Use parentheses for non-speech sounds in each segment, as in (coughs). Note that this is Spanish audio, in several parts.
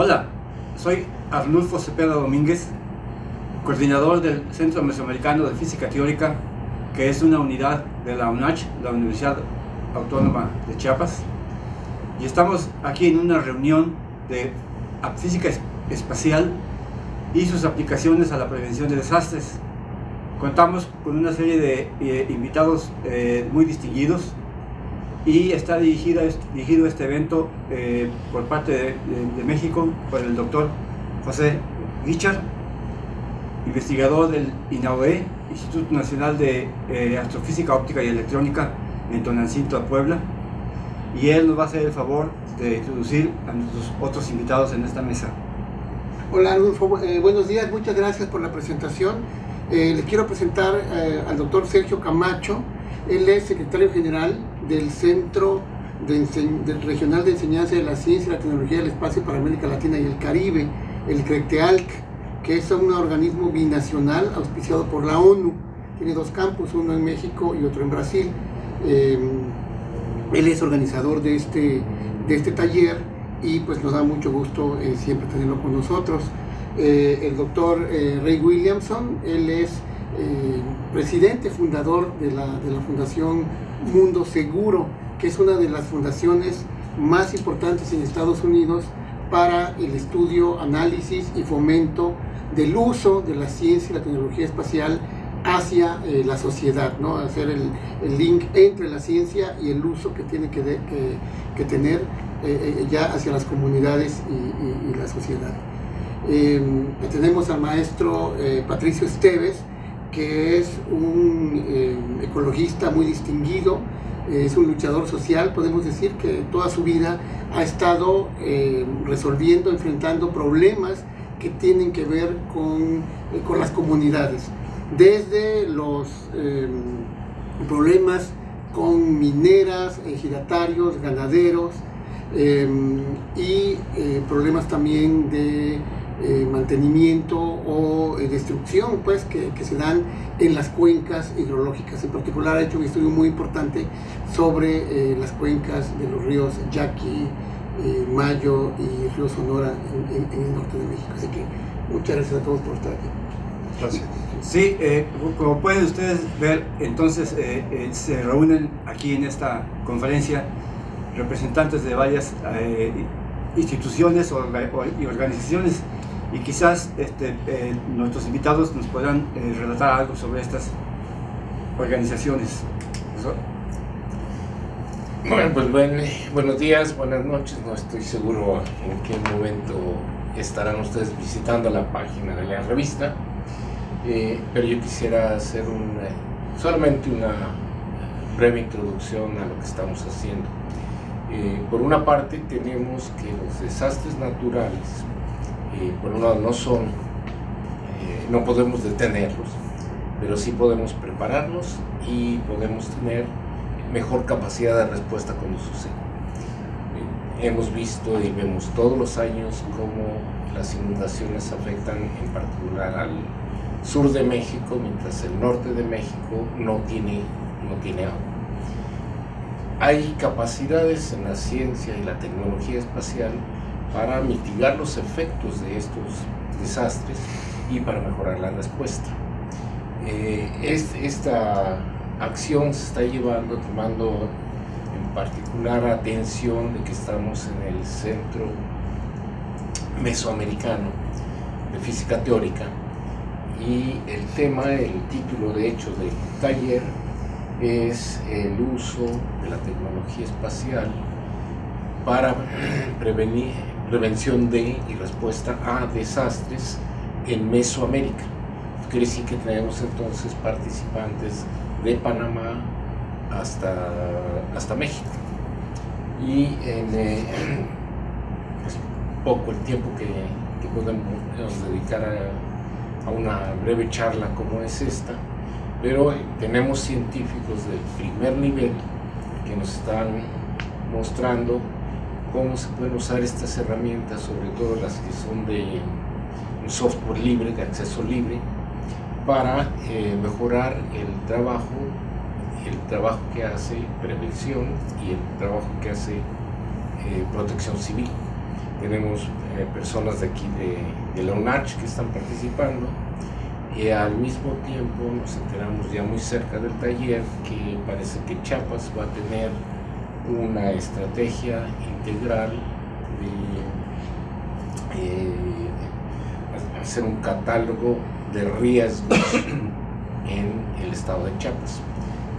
Hola, soy Arnulfo Cepeda Domínguez, coordinador del Centro Mesoamericano de Física Teórica, que es una unidad de la UNACH, la Universidad Autónoma de Chiapas. Y estamos aquí en una reunión de física espacial y sus aplicaciones a la prevención de desastres. Contamos con una serie de eh, invitados eh, muy distinguidos y está dirigido, dirigido este evento eh, por parte de, México por el doctor José Richard, investigador del INAOE, Instituto Nacional de Astrofísica Óptica y Electrónica en Tonancinto, Puebla, y él nos va a hacer el favor de introducir a nuestros otros invitados en esta mesa. Hola Adolfo, buenos días, muchas gracias por la presentación. Eh, les quiero presentar eh, al doctor Sergio Camacho. Él es secretario general del Centro Regional de Enseñanza de la Ciencia y la Tecnología del Espacio para América Latina y el Caribe, el CRECTEALC, que es un organismo binacional auspiciado por la ONU. Tiene dos campus, uno en México y otro en Brasil. Eh, él es organizador de este, de este taller y pues nos da mucho gusto siempre tenerlo con nosotros. Eh, el doctor eh, Ray Williamson, él es eh, presidente fundador de la, de la Fundación Mundo Seguro, que es una de las fundaciones más importantes en Estados Unidos para el estudio, análisis y fomento del uso de la ciencia y la tecnología espacial hacia la sociedad, ¿no? hacer el, link entre la ciencia y el uso que tiene que, que, que tener ya hacia las comunidades y, la sociedad. Em, tenemos al maestro eh, Patricio Esteves, que es un em, ecologista muy distinguido, es un luchador social, podemos decir que toda su vida ha estado em, resolviendo, enfrentando problemas que tienen que ver con, eh, con las comunidades, desde los problemas con mineras, ejidatarios, ganaderos, y eh, problemas también de eh, mantenimiento o eh, destrucción pues, que, que, se dan en las cuencas hidrológicas. En particular ha hecho un estudio muy importante sobre eh, las cuencas de los ríos Yaqui, Mayo y Río Sonora en, en, el norte de México. Así que muchas gracias a todos por estar aquí. Gracias. Sí, como pueden ustedes ver, entonces se reúnen aquí en esta conferencia representantes de varias instituciones y organizaciones y quizás este, eh, nuestros invitados nos podrán eh, relatar algo sobre estas organizaciones. Bueno, pues buenos días, buenas noches, no estoy seguro en qué momento estarán ustedes visitando la página de la revista, eh, pero yo quisiera hacer un, solamente una breve introducción a lo que estamos haciendo. por una parte tenemos que los desastres naturales por un lado no son, eh, no podemos detenerlos, pero sí podemos prepararnos y podemos tener mejor capacidad de respuesta cuando sucede. Eh, hemos visto y vemos todos los años cómo las inundaciones afectan en particular al sur de México, mientras el norte de México no tiene, no tiene agua. Hay capacidades en la ciencia y la tecnología espacial para mitigar los efectos de estos desastres y para mejorar la respuesta. Eh, esta acción se está llevando, tomando en particular atención de que estamos en el Centro Mesoamericano de Física Teórica y el tema, el título de hecho del taller es el uso de la tecnología espacial para (clears throat) prevenir, prevención de y respuesta a desastres en Mesoamérica. Quiere decir que tenemos entonces participantes de Panamá hasta, hasta México. Y en eh, (clears throat) pues, poco el tiempo que, que podemos dedicar a, a, una breve charla como es esta, pero tenemos científicos de primer nivel que nos están mostrando cómo se pueden usar estas herramientas, sobre todo las que son de software libre, de acceso libre, para eh, mejorar el trabajo, el trabajo que hace prevención y el trabajo que hace eh, protección civil. tenemos eh, personas de aquí de, la UNACH que están participando y al mismo tiempo nos enteramos ya muy cerca del taller que parece que Chiapas va a tener una estrategia integral de eh, hacer un catálogo de riesgos (coughs) en el estado de Chiapas.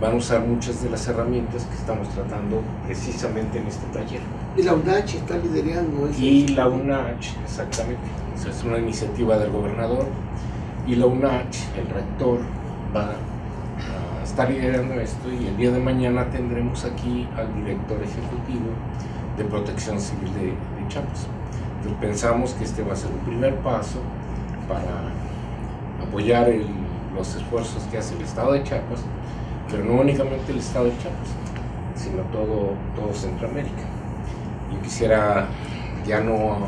Van a usar muchas de las herramientas que estamos tratando precisamente en este taller. Y la UNACH está liderando eso. Y la UNACH, exactamente. es una iniciativa del gobernador. Y la UNACH, el rector, va a estar liderando esto y el día de mañana tendremos aquí al director ejecutivo de Protección Civil de, de Chiapas. Entonces pensamos que este va a ser un primer paso para apoyar los esfuerzos que hace el Estado de Chiapas, pero no únicamente el Estado de Chiapas, sino todo, todo Centroamérica. Yo quisiera ya no,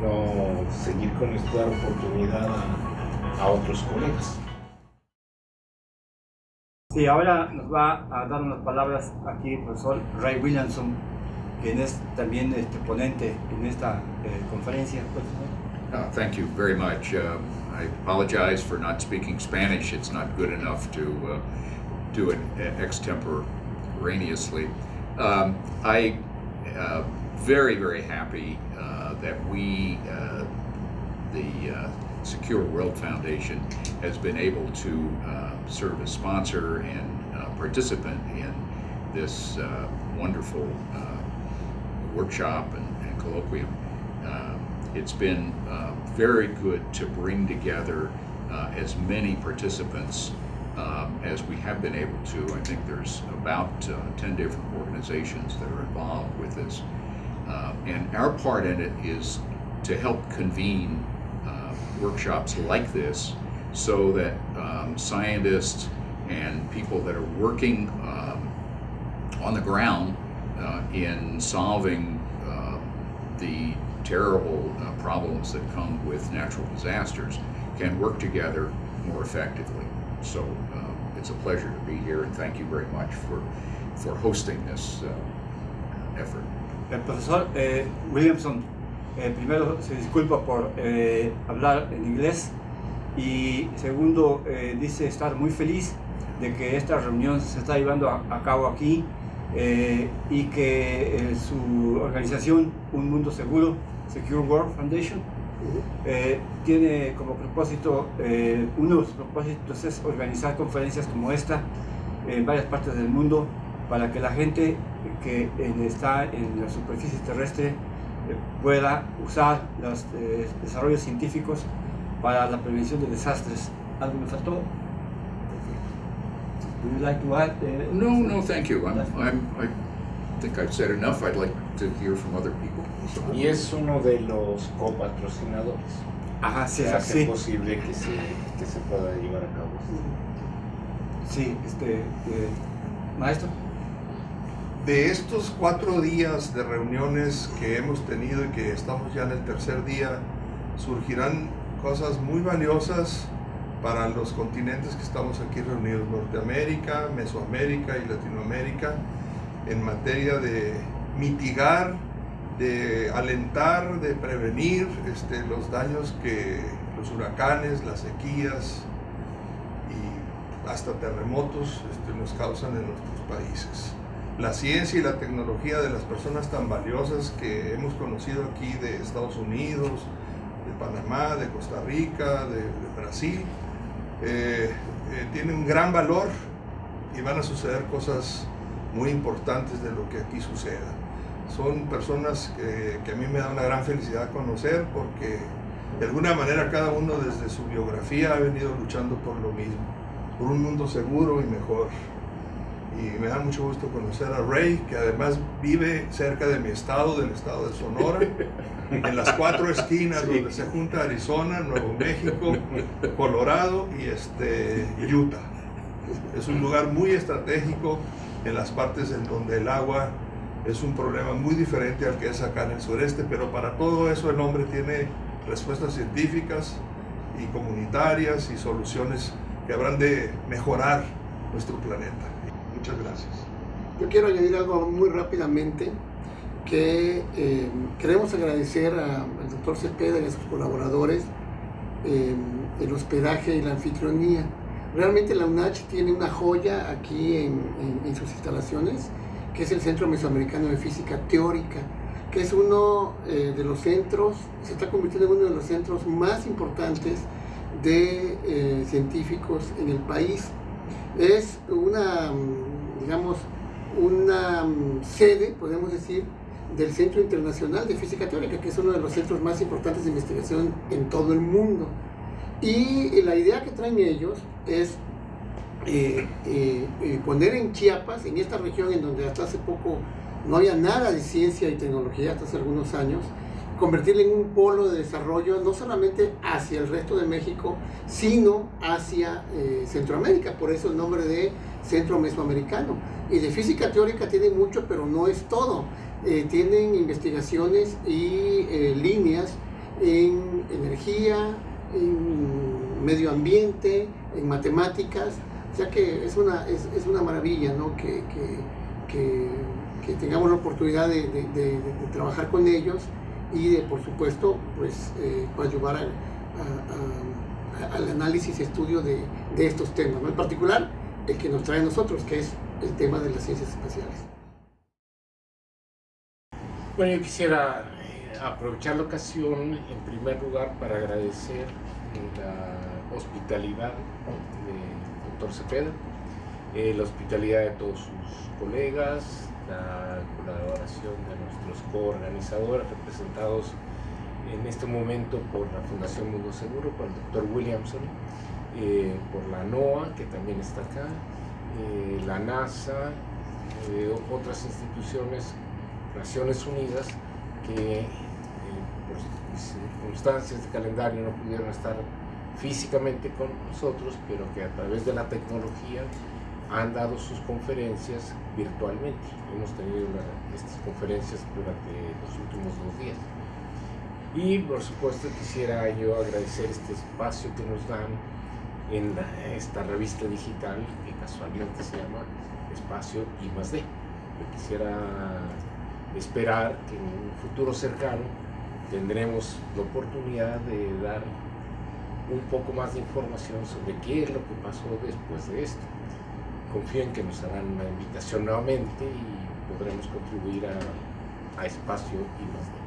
no seguir con esto, dar oportunidad a, otros colegas. Sí, ahora nos va a dar unas palabras aquí el profesor Ray Williamson, quien es también este ponente en esta eh, conferencia. Uh, thank you very much. Uh, I apologize for not speaking Spanish. It's not good enough to uh, do it extemporaneously. Um, I uh, very very happy uh, that we, uh, the Secure World Foundation, has been able to serve as sponsor and participant in this wonderful workshop and, and colloquium. It's been uh, very good to bring together uh, as many participants um, as we have been able to. I think there's about uh, 10 different organizations that are involved with this. Uh, and our part in it is to help convene uh, workshops like this so that um, scientists and people that are working um, on the ground uh, in solving the terrible uh, problems that come with natural disasters can work together more effectively. So uh, it's a pleasure to be here and thank you very much for, for hosting this uh, effort. El profesor eh, Williamson eh, primero se disculpa por eh, hablar en inglés. Y segundo eh, dice estar muy feliz de que esta reunión se está llevando a, a cabo aquí y que su organización Un Mundo Seguro Secure World Foundation, tiene como propósito, uno de sus propósitos es organizar conferencias como esta en varias partes del mundo para que la gente que está en la superficie terrestre pueda usar los desarrollos científicos para la prevención de desastres. ¿Algo me faltó? Would you like to add? no, no, thank you. I'm, I'm, I think I've said enough. I'd like to hear from other people. Y es uno de los copatrocinadores. Ajá, sí, que hace posible que se, que se pueda llevar a cabo. Sí, este, eh, maestro. De estos cuatro días de reuniones que hemos tenido y que estamos ya en el tercer día, surgirán cosas muy valiosas para los continentes que estamos aquí reunidos, Norteamérica, Mesoamérica y Latinoamérica, en materia de mitigar de alentar, de prevenir este, los daños que los huracanes, las sequías y hasta terremotos este, nos causan en nuestros países. La ciencia y la tecnología de las personas tan valiosas que hemos conocido aquí de Estados Unidos, de Panamá, de Costa Rica, de, Brasil, eh, eh, tienen un gran valor y van a suceder cosas muy importantes de lo que aquí suceda son personas que, a mí me da una gran felicidad conocer porque de alguna manera cada uno desde su biografía ha venido luchando por lo mismo, por un mundo seguro y mejor. Y me da mucho gusto conocer a Ray, que además vive cerca de mi estado, del estado de Sonora, (laughs) en las cuatro esquinas donde se junta Arizona, Nuevo México, Colorado y este, Utah. Es un lugar muy estratégico en las partes en donde el agua es un problema muy diferente al que es acá en el sureste, pero para todo eso el hombre tiene respuestas científicas y comunitarias y soluciones que habrán de mejorar nuestro planeta. Muchas gracias. Yo quiero añadir algo muy rápidamente. que eh, queremos agradecer al doctor Cepeda y a sus colaboradores eh, el hospedaje y la anfitrionía. Realmente la UNACH tiene una joya aquí en, sus instalaciones, que es el Centro Mesoamericano de Física Teórica, que es uno eh, de los centros, se está convirtiendo en uno de los centros más importantes de científicos en el país. Es una, digamos, una sede, podemos decir, del Centro Internacional de Física Teórica, que es uno de los centros más importantes de investigación en todo el mundo. Y la idea que traen ellos es eh, eh, eh, poner en Chiapas, en esta región en donde hasta hace poco no había nada de ciencia y tecnología, hasta hace algunos años, convertirle en un polo de desarrollo no solamente hacia el resto de México, sino hacia Centroamérica, por eso el nombre de Centro Mesoamericano. Y de física teórica tiene mucho, pero no es todo. Eh, tienen investigaciones y eh, líneas en energía, en medio ambiente, en matemáticas, o sea que es una, es, es una maravilla ¿no? que, que, que, tengamos la oportunidad de, de, trabajar con ellos y de, por supuesto, pues, eh, ayudar al análisis y estudio de, estos temas, en particular el que nos trae a nosotros, que es el tema de las ciencias espaciales. Bueno, yo quisiera eh, aprovechar la ocasión en primer lugar para agradecer la hospitalidad del doctor Cepeda, eh, la hospitalidad de todos sus colegas, la colaboración de nuestros coorganizadores representados en este momento por la Fundación Mundo Seguro, por el doctor Williamson, eh, por la NOAA, que también está acá, la NASA, otras instituciones Naciones Unidas que eh, por circunstancias de calendario no pudieron estar físicamente con nosotros, pero que a través de la tecnología han dado sus conferencias virtualmente. Hemos tenido estas conferencias durante los últimos dos días. Y por supuesto quisiera yo agradecer este espacio que nos dan en esta revista digital que casualmente se llama Espacio I más D. Yo quisiera esperar que en un futuro cercano tendremos la oportunidad de dar un poco más de información sobre qué es lo que pasó después de esto. Confío en que nos harán una invitación nuevamente y podremos contribuir a, a espacio y más